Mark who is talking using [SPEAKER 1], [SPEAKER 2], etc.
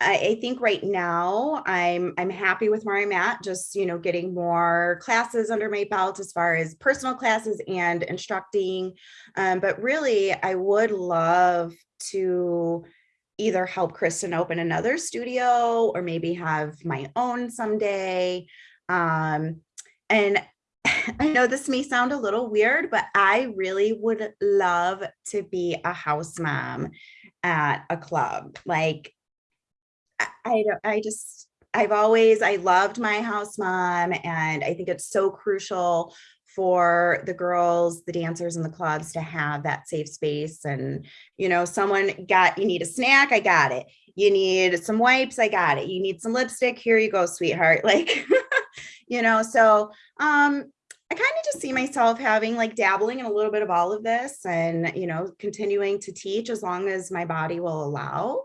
[SPEAKER 1] I, I think right now I'm I'm happy with where I'm at. Just you know, getting more classes under my belt as far as personal classes and instructing. Um, but really, I would love to either help Kristen open another studio or maybe have my own someday. Um, and I know this may sound a little weird, but I really would love to be a house mom at a club. Like, I, don't, I just, I've always, I loved my house mom and I think it's so crucial for the girls, the dancers and the clubs to have that safe space. And, you know, someone got, you need a snack, I got it. You need some wipes, I got it. You need some lipstick, here you go, sweetheart. Like, you know, so um, I kind of just see myself having like dabbling in a little bit of all of this and, you know, continuing to teach as long as my body will allow.